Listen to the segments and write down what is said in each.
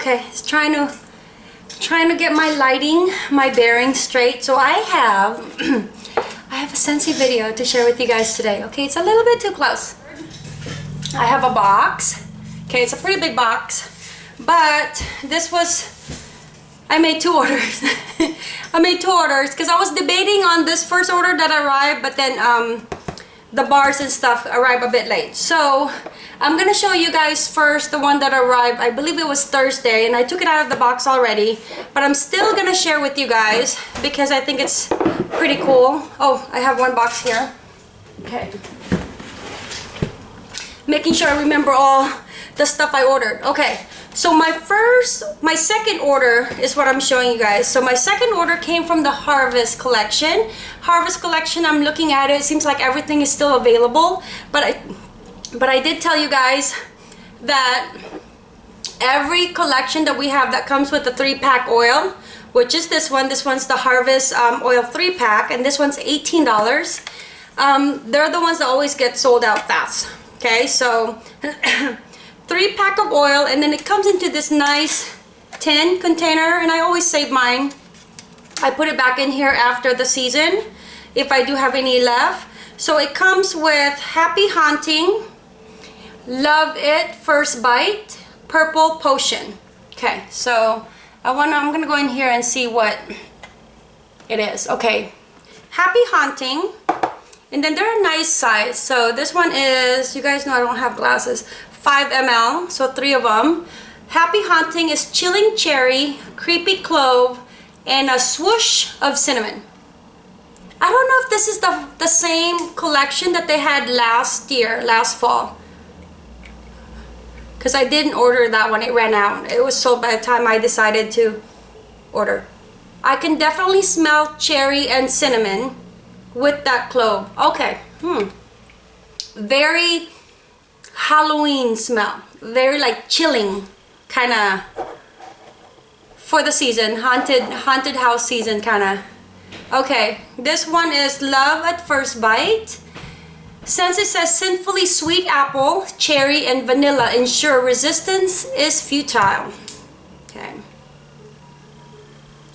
Okay, it's trying to trying to get my lighting, my bearings straight. So I have I have a Scentsy video to share with you guys today. Okay, it's a little bit too close. I have a box. Okay, it's a pretty big box. But this was I made two orders. I made two orders because I was debating on this first order that arrived, but then um the bars and stuff arrive a bit late. So I'm gonna show you guys first the one that arrived. I believe it was Thursday and I took it out of the box already. But I'm still gonna share with you guys because I think it's pretty cool. Oh, I have one box here. Okay. Making sure I remember all the stuff I ordered. Okay, so my first, my second order is what I'm showing you guys. So my second order came from the Harvest collection. Harvest collection, I'm looking at it. It seems like everything is still available. But I, but I did tell you guys that every collection that we have that comes with the three pack oil, which is this one. This one's the Harvest um, oil three pack and this one's $18. Um, they're the ones that always get sold out fast. Okay, so three pack of oil and then it comes into this nice tin container and I always save mine. I put it back in here after the season if I do have any left. So it comes with happy haunting love it first bite purple potion. Okay so I want I'm gonna go in here and see what it is. Okay happy haunting and then they're a nice size. So this one is you guys know I don't have glasses 5 ml, so three of them. Happy Haunting is Chilling Cherry, Creepy Clove, and a swoosh of cinnamon. I don't know if this is the, the same collection that they had last year, last fall. Because I didn't order that one, it ran out. It was sold by the time I decided to order. I can definitely smell cherry and cinnamon with that clove. Okay, hmm. Very Halloween smell. Very like chilling kind of for the season. Haunted, haunted house season kind of. Okay, this one is Love at First Bite. Scentsy says sinfully sweet apple, cherry, and vanilla ensure resistance is futile. Okay.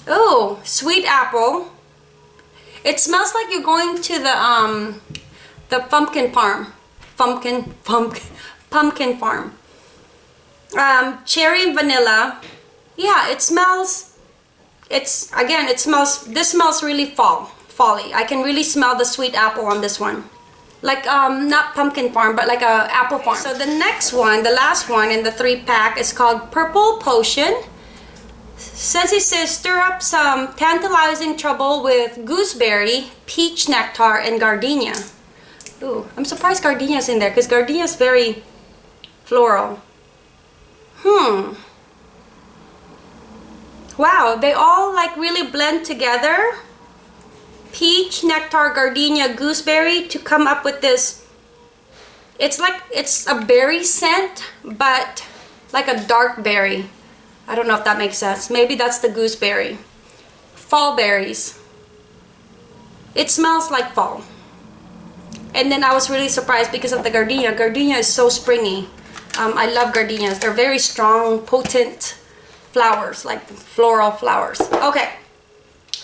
Oh, sweet apple. It smells like you're going to the um the pumpkin farm pumpkin, pumpkin, pumpkin farm. Um, cherry and vanilla. Yeah, it smells, it's, again, it smells, this smells really fall, folly. I can really smell the sweet apple on this one. Like, um, not pumpkin farm, but like a apple farm. So the next one, the last one in the three pack is called Purple Potion. Scentsy says stir up some tantalizing trouble with gooseberry, peach nectar, and gardenia. Ooh, I'm surprised gardenia's in there because gardenia's very floral. Hmm. Wow, they all like really blend together. Peach, nectar, gardenia, gooseberry to come up with this. It's like, it's a berry scent, but like a dark berry. I don't know if that makes sense. Maybe that's the gooseberry. Fall berries. It smells like fall. And then I was really surprised because of the gardenia. Gardenia is so springy. Um, I love gardenias. They're very strong, potent flowers, like floral flowers. Okay.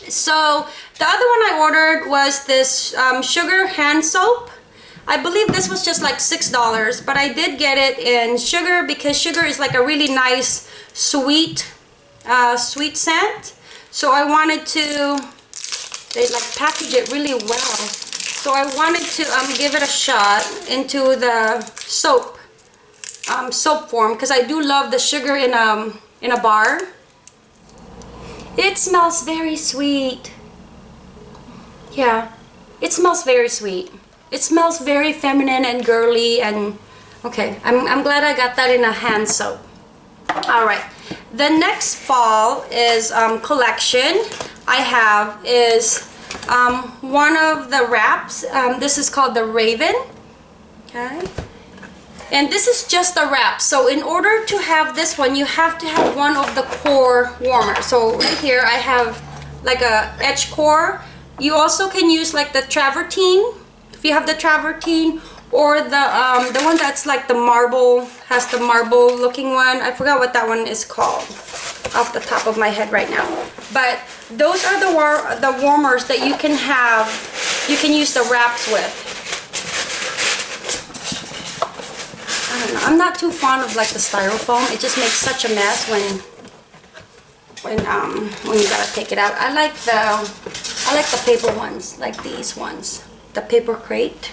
So the other one I ordered was this um, sugar hand soap. I believe this was just like $6, but I did get it in sugar because sugar is like a really nice, sweet, uh, sweet scent. So I wanted to, they like package it really well. So I wanted to um, give it a shot into the soap, um, soap form because I do love the sugar in, um, in a bar. It smells very sweet. Yeah, it smells very sweet. It smells very feminine and girly and okay, I'm, I'm glad I got that in a hand soap. All right, the next fall is um, collection I have is um, one of the wraps. Um, this is called the Raven. Okay. And this is just a wrap. So in order to have this one, you have to have one of the core warmer. So right here I have like a edge core. You also can use like the travertine, if you have the travertine, or the um, the one that's like the marble has the marble looking one. I forgot what that one is called off the top of my head right now. But those are the war the warmers that you can have you can use the wraps with. I don't know. I'm not too fond of like the styrofoam. It just makes such a mess when when um when you gotta take it out. I like the I like the paper ones like these ones. The paper crate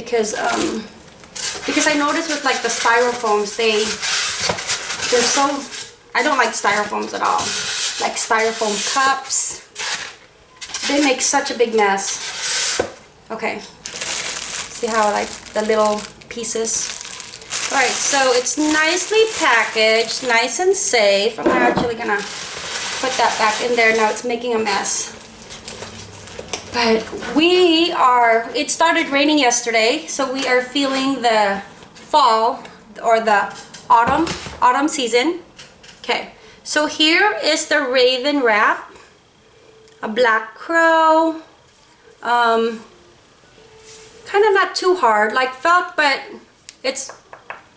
because um because I noticed with like the styrofoams they they're so I don't like styrofoams at all like styrofoam cups they make such a big mess okay see how like the little pieces Alright, so it's nicely packaged, nice and safe. I'm actually gonna put that back in there. Now it's making a mess. But we are, it started raining yesterday, so we are feeling the fall or the autumn, autumn season. Okay, so here is the Raven wrap, a black crow, um, kind of not too hard, like felt, but it's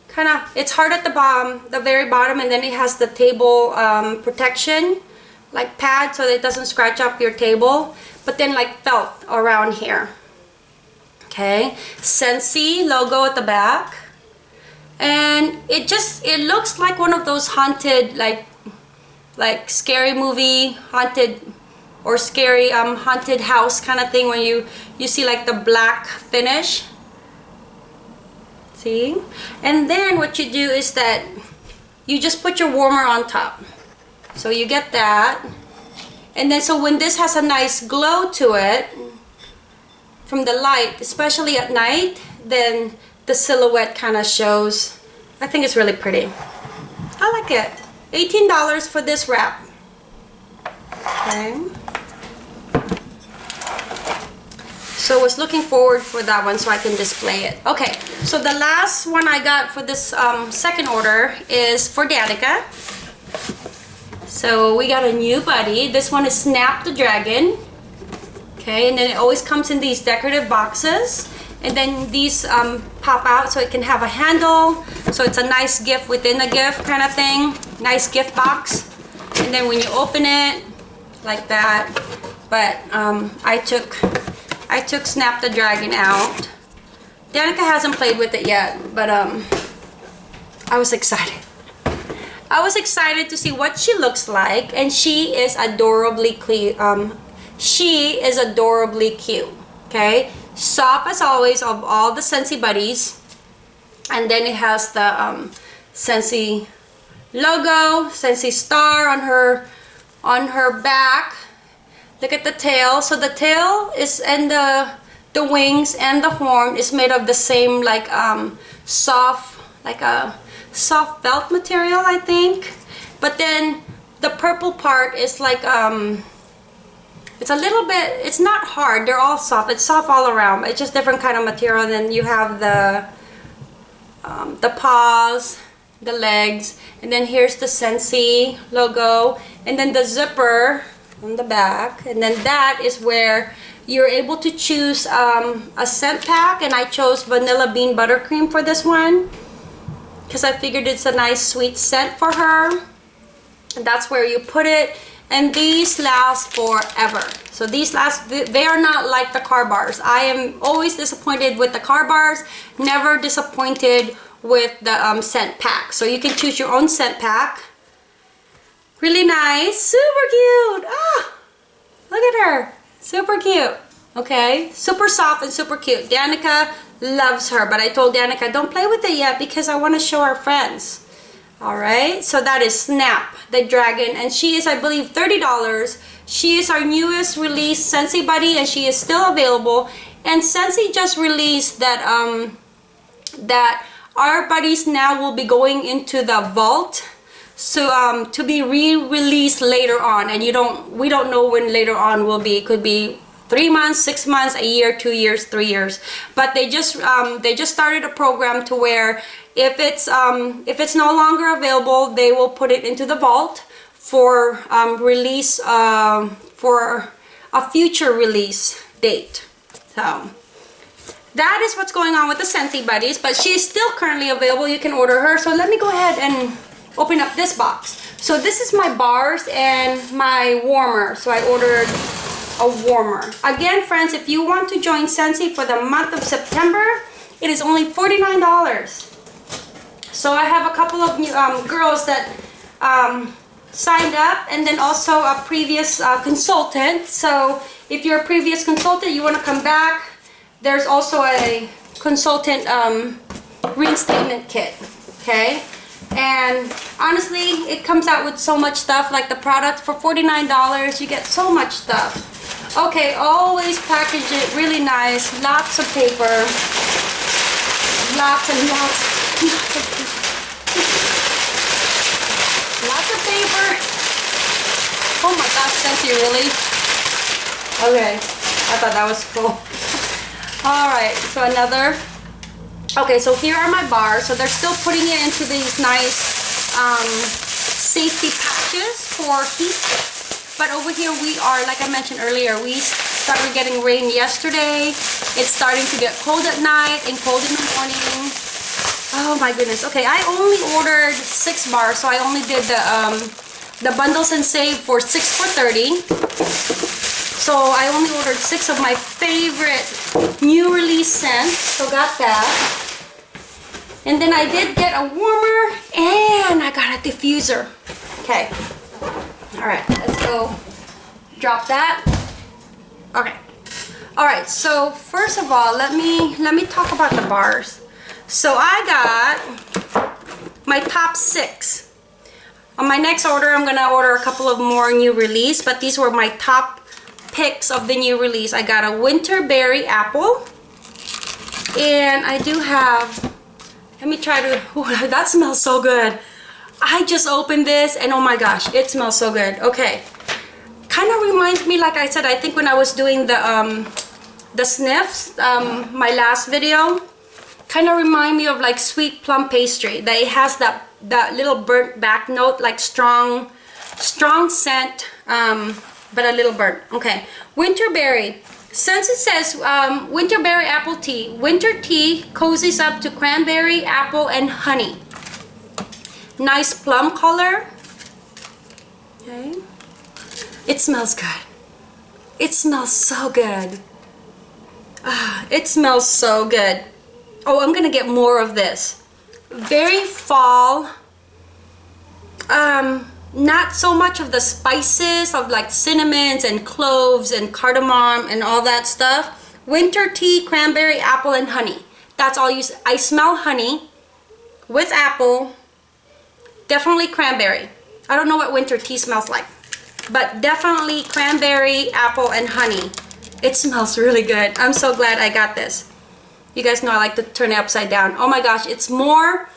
kind of, it's hard at the bottom, the very bottom, and then it has the table um, protection, like pad, so that it doesn't scratch up your table, but then like felt around here. Okay, Scentsy logo at the back. And it just, it looks like one of those haunted, like, like scary movie, haunted, or scary um, haunted house kind of thing when you, you see like the black finish see and then what you do is that you just put your warmer on top so you get that. And then so when this has a nice glow to it from the light especially at night then the silhouette kind of shows. I think it's really pretty. I like it. $18 for this wrap. Okay. So I was looking forward for that one so I can display it. Okay so the last one I got for this um, second order is for Danica so we got a new buddy. This one is Snap the Dragon. Okay and then it always comes in these decorative boxes. And then these um, pop out so it can have a handle. So it's a nice gift within a gift kind of thing. Nice gift box. And then when you open it like that. But um, I took I took Snap the Dragon out. Danica hasn't played with it yet, but um, I was excited. I was excited to see what she looks like, and she is adorably cute. Um, she is adorably cute. Okay, soft as always of all the Scentsy buddies, and then it has the um, Scentsy logo, Scentsy star on her on her back Look at the tail. So the tail is and the the wings and the horn is made of the same like um, soft like a soft felt material I think. But then the purple part is like um it's a little bit it's not hard. They're all soft. It's soft all around. It's just different kind of material. And then you have the um, the paws the legs. And then here's the Scentsy logo. And then the zipper on the back. And then that is where you're able to choose um, a scent pack. And I chose vanilla bean buttercream for this one because I figured it's a nice sweet scent for her and that's where you put it and these last forever so these last they are not like the car bars I am always disappointed with the car bars never disappointed with the um, scent pack so you can choose your own scent pack Really nice. Super cute. Ah, look at her. Super cute. Okay. Super soft and super cute. Danica loves her, but I told Danica, don't play with it yet because I want to show our friends. All right. So that is Snap, the dragon. And she is, I believe, $30. She is our newest release Scentsy Buddy and she is still available. And Scentsy just released that, um, that our buddies now will be going into the vault so um, to be re-released later on and you don't we don't know when later on will be it could be three months six months a year two years three years but they just um, they just started a program to where if it's um, if it's no longer available they will put it into the vault for um, release uh, for a future release date so that is what's going on with the Scentsy Buddies, but she is still currently available. You can order her. So let me go ahead and open up this box. So this is my bars and my warmer. So I ordered a warmer. Again, friends, if you want to join Scentsy for the month of September, it is only $49. So I have a couple of new, um, girls that um, signed up and then also a previous uh, consultant. So if you're a previous consultant, you want to come back, there's also a consultant um, reinstatement kit, okay? And honestly, it comes out with so much stuff, like the product for $49, you get so much stuff. Okay, always package it really nice, lots of paper, lots and lots, lots of paper. Lots of paper. Oh my gosh, thank you, really? Okay, I thought that was cool. Alright, so another. Okay, so here are my bars. So they're still putting it into these nice um, safety patches for heat. But over here we are, like I mentioned earlier, we started getting rain yesterday. It's starting to get cold at night and cold in the morning. Oh my goodness. Okay, I only ordered six bars, so I only did the um, the bundles and save for six for 30. So I only ordered six of my favorite new release scents. So got that. And then I did get a warmer and I got a diffuser. Okay. All right, let's go drop that. Okay. All right, so first of all, let me let me talk about the bars. So I got my top six. On my next order, I'm gonna order a couple of more new release, but these were my top picks of the new release. I got a winter berry apple. And I do have, let me try to, ooh, that smells so good. I just opened this and oh my gosh, it smells so good. Okay. Kind of reminds me, like I said, I think when I was doing the, um, the sniffs, um, my last video, kind of remind me of like sweet plum pastry. That it has that, that little burnt back note, like strong, strong scent. Um, but a little burnt. Okay, winterberry. Scentsy says um, winterberry apple tea, winter tea cozies up to cranberry, apple, and honey. Nice plum color. Okay. It smells good. It smells so good. Ah, it smells so good. Oh, I'm gonna get more of this. Very fall. Um, not so much of the spices of like cinnamons and cloves and cardamom and all that stuff. Winter tea, cranberry, apple, and honey. That's all you, I smell honey with apple, definitely cranberry. I don't know what winter tea smells like, but definitely cranberry, apple, and honey. It smells really good. I'm so glad I got this. You guys know I like to turn it upside down. Oh my gosh, it's more,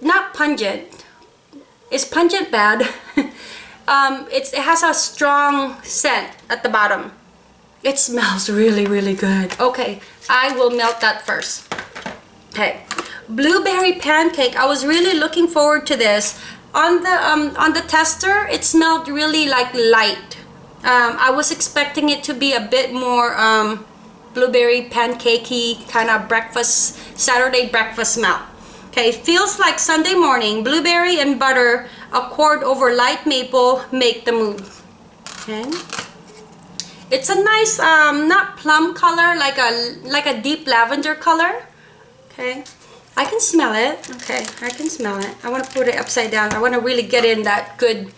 not pungent, is pungent bad? um, it's, it has a strong scent at the bottom. It smells really, really good. Okay, I will melt that first. Okay, blueberry pancake. I was really looking forward to this. On the um, on the tester, it smelled really like light. Um, I was expecting it to be a bit more um, blueberry pancakey kind of breakfast, Saturday breakfast smell. Okay, feels like Sunday morning. Blueberry and butter a accord over light maple make the mood. Okay. It's a nice, um, not plum color, like a like a deep lavender color. Okay. I can smell it. Okay, I can smell it. I want to put it upside down. I want to really get in that good,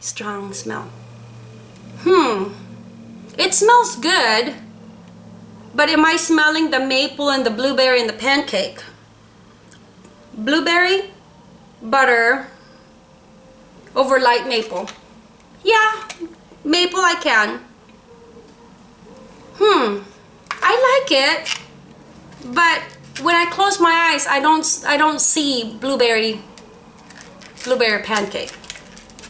strong smell. Hmm. It smells good. But am I smelling the maple and the blueberry and the pancake? blueberry butter over light maple. Yeah, maple I can. Hmm, I like it, but when I close my eyes, I don't I don't see blueberry blueberry pancake.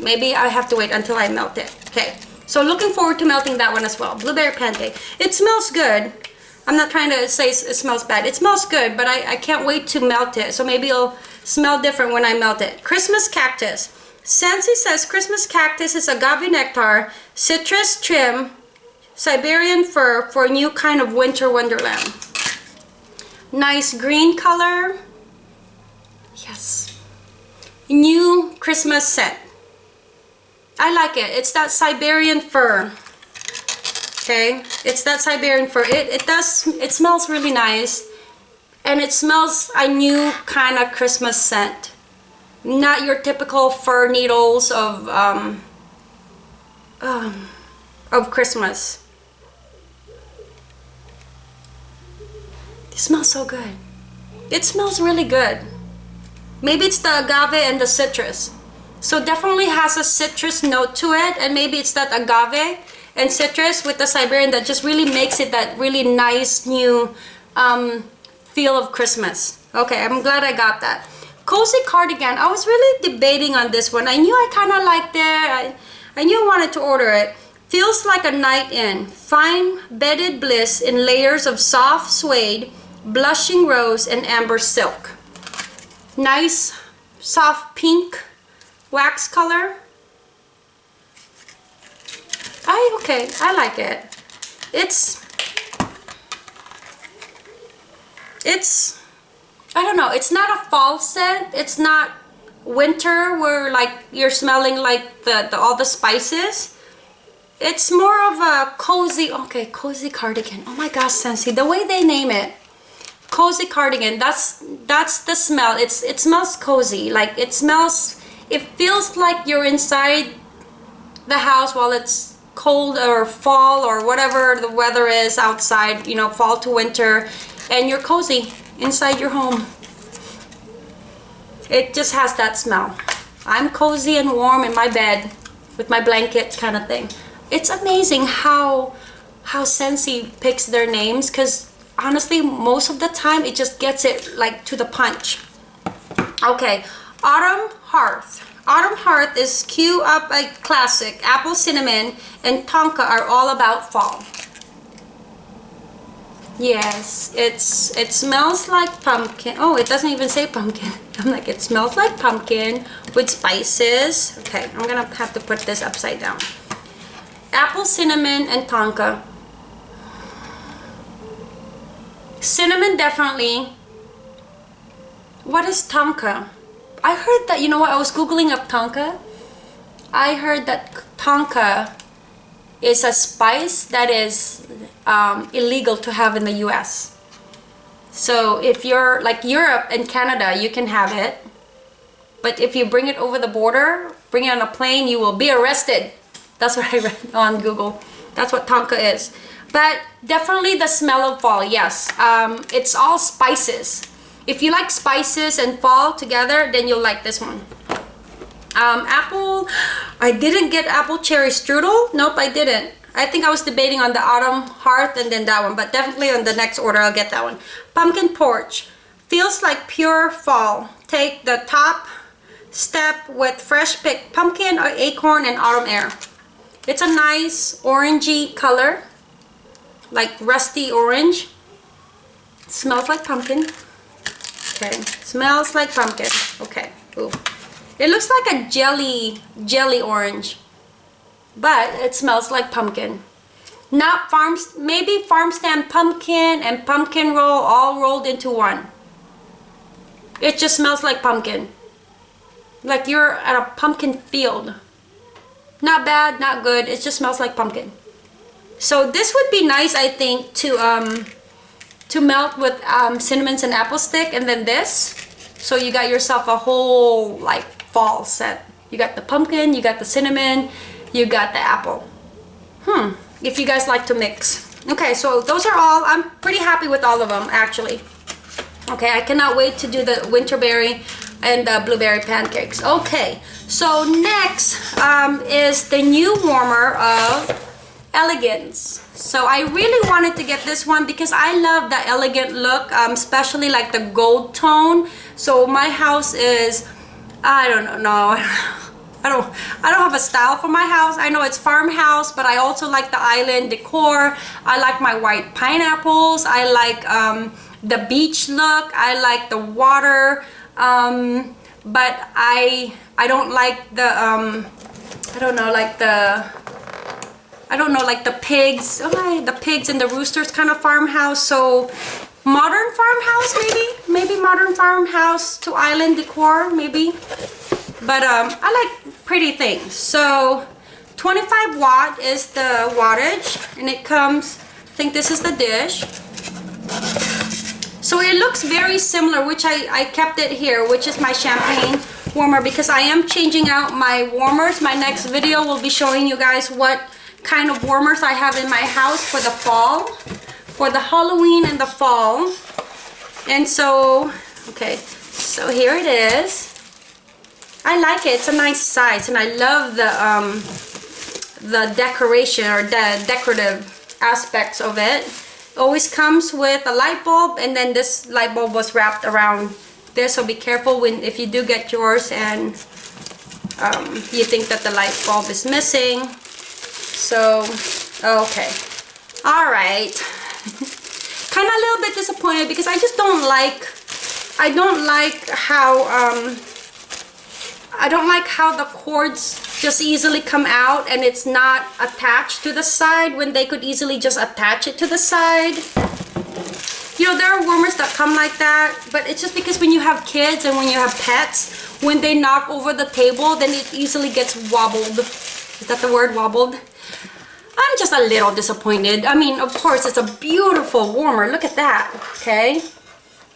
Maybe I have to wait until I melt it. Okay, so looking forward to melting that one as well. Blueberry pancake. It smells good. I'm not trying to say it smells bad. It smells good, but I, I can't wait to melt it. So maybe it'll smell different when I melt it. Christmas cactus. Scentsy says Christmas cactus is agave nectar, citrus trim, Siberian fir for a new kind of winter wonderland. Nice green color. Yes. New Christmas scent. I like it. It's that Siberian fir. Okay, it's that Siberian fir. It, it does, it smells really nice. And it smells a new kind of Christmas scent. Not your typical fir needles of, um, um, of Christmas. It smells so good. It smells really good. Maybe it's the agave and the citrus. So definitely has a citrus note to it and maybe it's that agave and citrus with the Siberian that just really makes it that really nice new um, feel of Christmas. Okay, I'm glad I got that. Cozy cardigan. I was really debating on this one. I knew I kind of liked it. I, I knew I wanted to order it. Feels like a night in. Fine bedded bliss in layers of soft suede, blushing rose, and amber silk. Nice soft pink wax color. I okay, I like it. It's it's I don't know, it's not a fall scent. It's not winter where like you're smelling like the, the all the spices. It's more of a cozy, okay, cozy cardigan. Oh my gosh, Scentsy, the way they name it. Cozy cardigan, that's that's the smell. It's it smells cozy. Like it smells it feels like you're inside the house while it's cold or fall or whatever the weather is outside, you know, fall to winter, and you're cozy inside your home. It just has that smell. I'm cozy and warm in my bed with my blanket kind of thing. It's amazing how how Scentsy picks their names because honestly most of the time it just gets it like to the punch. Okay, Autumn Hearth. Autumn Hearth is cue Up a Classic. Apple Cinnamon and Tonka are all about fall. Yes, it's it smells like pumpkin. Oh, it doesn't even say pumpkin. I'm like, it smells like pumpkin with spices. Okay, I'm gonna have to put this upside down. Apple, cinnamon, and tonka. Cinnamon definitely. What is tonka? I heard that, you know what, I was googling up tonka. I heard that tonka is a spice that is um, illegal to have in the US. So if you're like Europe and Canada, you can have it. But if you bring it over the border, bring it on a plane, you will be arrested. That's what I read on Google. That's what Tonka is. But definitely the smell of fall, yes. Um, it's all spices. If you like spices and fall together, then you'll like this one. Um, apple, I didn't get apple cherry strudel. Nope, I didn't. I think I was debating on the autumn hearth and then that one, but definitely on the next order I'll get that one. Pumpkin porch. Feels like pure fall. Take the top step with fresh picked pumpkin or acorn and autumn air. It's a nice orangey color, like rusty orange. It smells like pumpkin. Okay, smells like pumpkin. Okay, ooh. It looks like a jelly, jelly orange, but it smells like pumpkin. Not farms, maybe farm stand pumpkin and pumpkin roll all rolled into one. It just smells like pumpkin. Like you're at a pumpkin field. Not bad, not good. It just smells like pumpkin. So this would be nice, I think, to um, to melt with um, cinnamons and apple stick, and then this. So you got yourself a whole like fall set. You got the pumpkin, you got the cinnamon, you got the apple. Hmm, if you guys like to mix. Okay, so those are all, I'm pretty happy with all of them actually. Okay, I cannot wait to do the winterberry and the blueberry pancakes. Okay, so next um, is the new warmer of Elegance. So I really wanted to get this one because I love the elegant look, um, especially like the gold tone. So my house is I don't know. No, I don't. I don't have a style for my house. I know it's farmhouse, but I also like the island decor. I like my white pineapples. I like um, the beach look. I like the water. Um, but I I don't like the um, I don't know like the I don't know like the pigs. Oh, the pigs and the roosters kind of farmhouse. So modern farmhouse maybe maybe modern farmhouse to island decor maybe but um i like pretty things so 25 watt is the wattage and it comes i think this is the dish so it looks very similar which i i kept it here which is my champagne warmer because i am changing out my warmers my next video will be showing you guys what kind of warmers i have in my house for the fall for the Halloween and the fall. And so, okay, so here it is. I like it. It's a nice size and I love the um, the decoration or the decorative aspects of it. Always comes with a light bulb and then this light bulb was wrapped around this so be careful when if you do get yours and um, you think that the light bulb is missing. So, okay. All right. Kind of a little bit disappointed because I just don't like I don't like how um, I don't like how the cords just easily come out and it's not attached to the side when they could easily just attach it to the side. You know there are warmers that come like that but it's just because when you have kids and when you have pets when they knock over the table then it easily gets wobbled. Is that the word wobbled I'm just a little disappointed. I mean, of course, it's a beautiful warmer. Look at that, okay?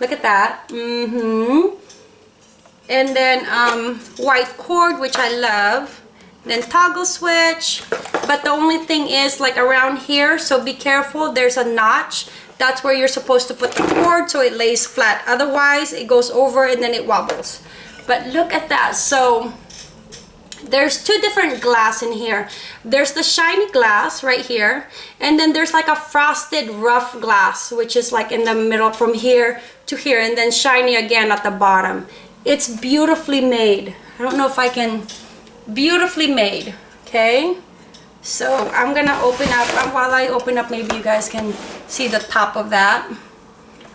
Look at that. Mm-hmm. And then um, white cord, which I love. Then toggle switch. But the only thing is like around here, so be careful. There's a notch. That's where you're supposed to put the cord so it lays flat. Otherwise, it goes over and then it wobbles. But look at that. So there's two different glass in here. There's the shiny glass right here and then there's like a frosted rough glass which is like in the middle from here to here and then shiny again at the bottom. It's beautifully made. I don't know if I can beautifully made okay? So I'm gonna open up uh, while I open up maybe you guys can see the top of that.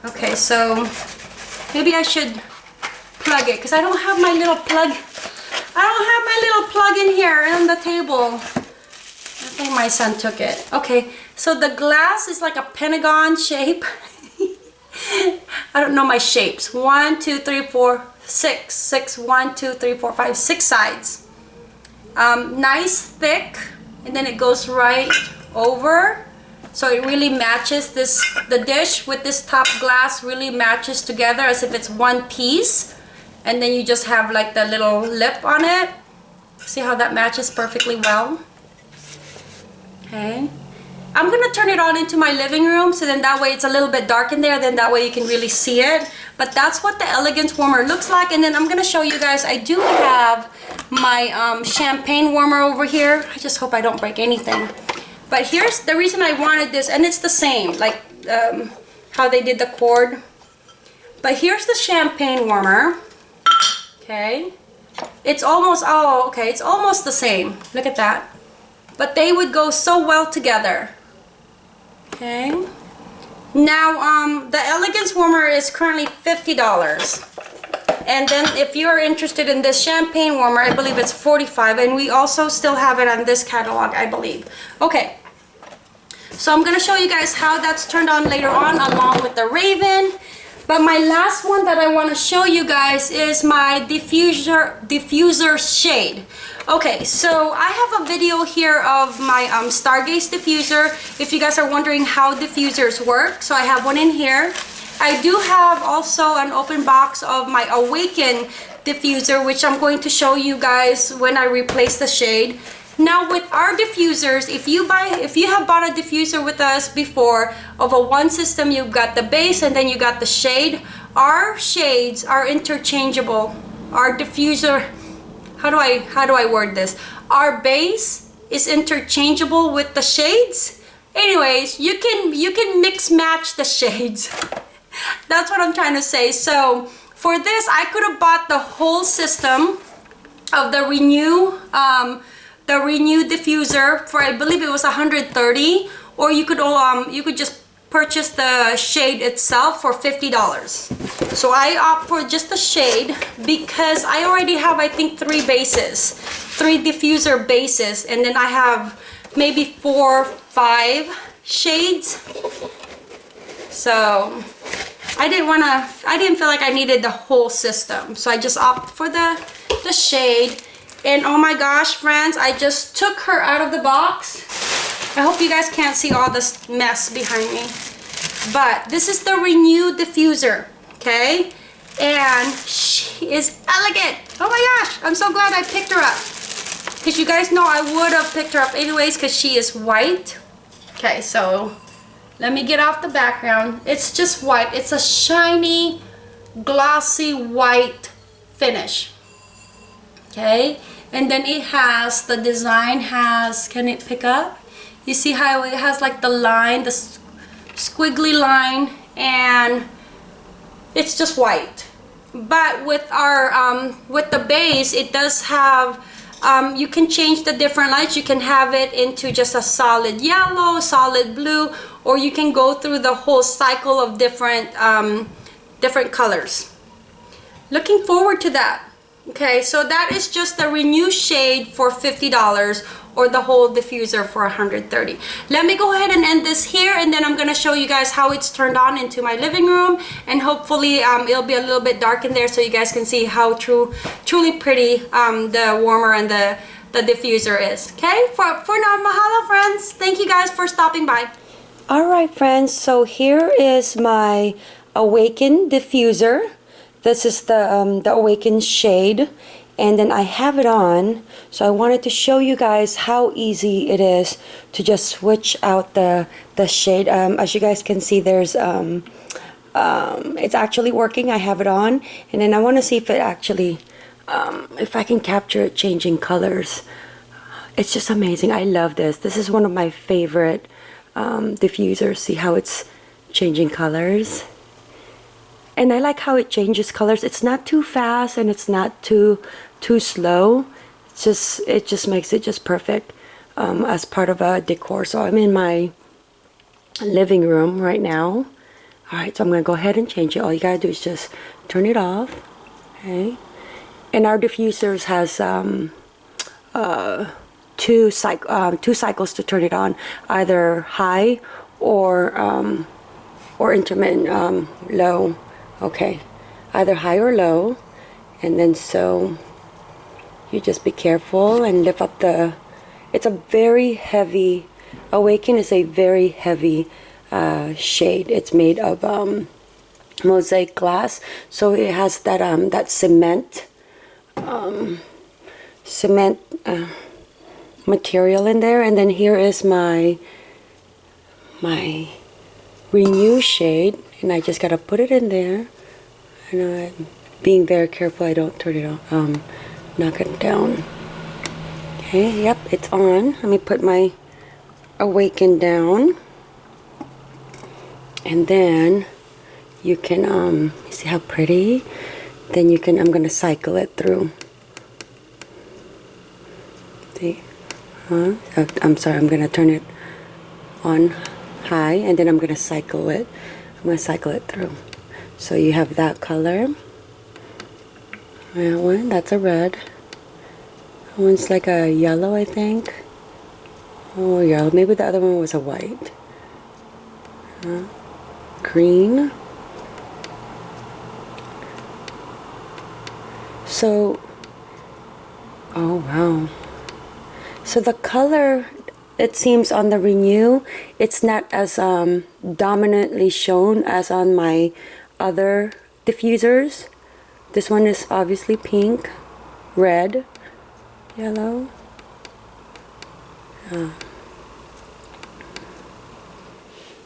Okay so maybe I should plug it because I don't have my little plug I don't have my little plug in here on the table. I think my son took it. Okay, so the glass is like a pentagon shape. I don't know my shapes. One, two, three, four, six. Six, one, two, three, four, five, six sides. Um, nice thick, and then it goes right over. So it really matches this, the dish with this top glass really matches together as if it's one piece and then you just have like the little lip on it. See how that matches perfectly well? Okay. I'm gonna turn it on into my living room so then that way it's a little bit dark in there then that way you can really see it. But that's what the elegance warmer looks like and then I'm gonna show you guys I do have my um, champagne warmer over here. I just hope I don't break anything. But here's the reason I wanted this and it's the same like um, how they did the cord. But here's the champagne warmer okay. It's almost oh okay it's almost the same. Look at that. But they would go so well together. Okay. Now um the elegance warmer is currently $50 and then if you are interested in this champagne warmer I believe it's 45 and we also still have it on this catalog I believe. Okay. So I'm gonna show you guys how that's turned on later on along with the Raven but my last one that I want to show you guys is my diffuser diffuser shade. Okay, so I have a video here of my um, Stargaze diffuser. If you guys are wondering how diffusers work, so I have one in here. I do have also an open box of my Awaken diffuser, which I'm going to show you guys when I replace the shade. Now with our diffusers, if you buy, if you have bought a diffuser with us before of a one system, you've got the base and then you got the shade. Our shades are interchangeable. Our diffuser, how do I, how do I word this? Our base is interchangeable with the shades. Anyways, you can, you can mix match the shades. That's what I'm trying to say. So for this, I could have bought the whole system of the Renew um, the Renew diffuser for I believe it was 130 or you could um you could just purchase the shade itself for $50 so I opt for just the shade because I already have I think three bases three diffuser bases and then I have maybe four five shades So I didn't want to, I didn't feel like I needed the whole system. So I just opted for the, the shade. And oh my gosh, friends, I just took her out of the box. I hope you guys can't see all this mess behind me. But this is the Renew Diffuser, okay? And she is elegant. Oh my gosh, I'm so glad I picked her up. Because you guys know I would have picked her up anyways because she is white. Okay, so let me get off the background. It's just white. It's a shiny, glossy white finish. Okay, and then it has, the design has, can it pick up? You see how it has like the line, the squiggly line, and it's just white. But with our, um, with the base, it does have um, you can change the different lights. You can have it into just a solid yellow, solid blue, or you can go through the whole cycle of different, um, different colors. Looking forward to that. Okay, so that is just the Renew shade for $50 or the whole diffuser for 130 let me go ahead and end this here and then i'm going to show you guys how it's turned on into my living room and hopefully um, it'll be a little bit dark in there so you guys can see how true truly pretty um, the warmer and the the diffuser is. Okay for for now mahalo friends. Thank you guys for stopping by. All right friends. So here is my awaken diffuser this is the um, the Awakened shade and then I have it on. So I wanted to show you guys how easy it is to just switch out the the shade. Um, as you guys can see there's um, um, it's actually working. I have it on. And then I want to see if it actually um, if I can capture it changing colors. It's just amazing. I love this. This is one of my favorite um, diffusers. See how it's changing colors and I like how it changes colors. It's not too fast and it's not too too slow. It's just it just makes it just perfect um, as part of a decor. So I'm in my living room right now. Alright so I'm gonna go ahead and change it. All you gotta do is just turn it off okay? And our diffusers has um, uh, two, cyc um, two cycles to turn it on either high or um, or intermittent um, low okay. Either high or low. And then so you just be careful and lift up the it's a very heavy awaken is a very heavy uh, shade. It's made of um, mosaic glass. So it has that um, that cement um, cement uh, material in there. And then here is my my renew shade and I just gotta put it in there and I'm being very careful I don't turn it on um, knock it down. Okay, yep, it's on. Let me put my awaken down. And then you can, um, see how pretty? Then you can, I'm to cycle it through. See? Huh? I'm sorry, I'm to turn it on high and then I'm to cycle it. I'm going to cycle it through. So you have that color. That one, that's a red. That one's like a yellow, I think. Oh, yellow. Maybe the other one was a white. Green. So, oh wow. So the color, it seems on the Renew, it's not as um, dominantly shown as on my other diffusers. This one is obviously pink, red, yellow. Oh.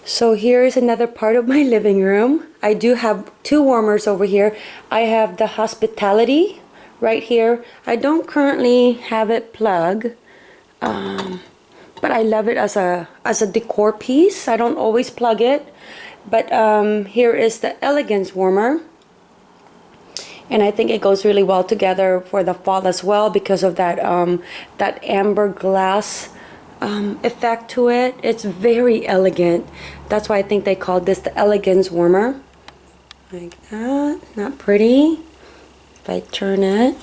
So here is another part of my living room. I do have two warmers over here. I have the hospitality right here. I don't currently have it plugged, um, but I love it as a as a decor piece. I don't always plug it, but um, here is the elegance warmer. And I think it goes really well together for the fall as well because of that um, that amber glass um, effect to it. It's very elegant. That's why I think they called this the elegance warmer. Like that. Not pretty. If I turn it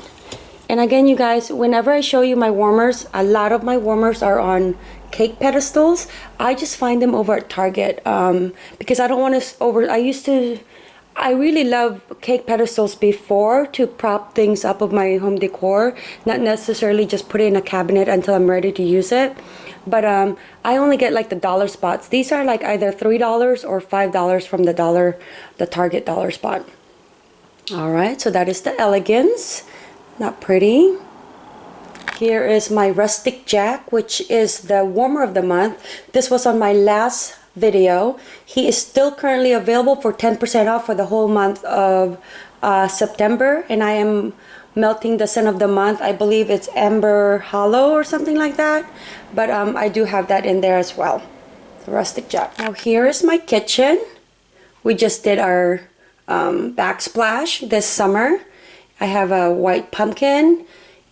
and again you guys whenever I show you my warmers a lot of my warmers are on cake pedestals. I just find them over at Target um, because I don't want to over. I used to. I really love cake pedestals before to prop things up of my home decor, not necessarily just put it in a cabinet until I'm ready to use it. But um, I only get like the dollar spots. These are like either $3 or $5 from the dollar, the Target dollar spot. All right, so that is the Elegance. Not pretty. Here is my Rustic Jack, which is the warmer of the month. This was on my last video. He is still currently available for 10% off for the whole month of uh, September. And I am melting the scent of the month. I believe it's Amber Hollow or something like that. But um, I do have that in there as well. The Rustic Jack. Now here is my kitchen. We just did our um, backsplash this summer. I have a white pumpkin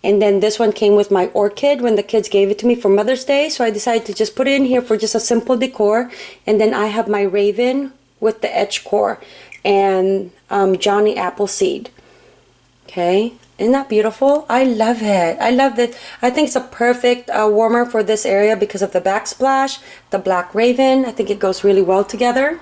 and then this one came with my orchid when the kids gave it to me for Mother's Day. So I decided to just put it in here for just a simple decor. And then I have my raven with the edge core and um, Johnny Appleseed. Okay, isn't that beautiful? I love it. I love this. I think it's a perfect uh, warmer for this area because of the backsplash, the black raven. I think it goes really well together.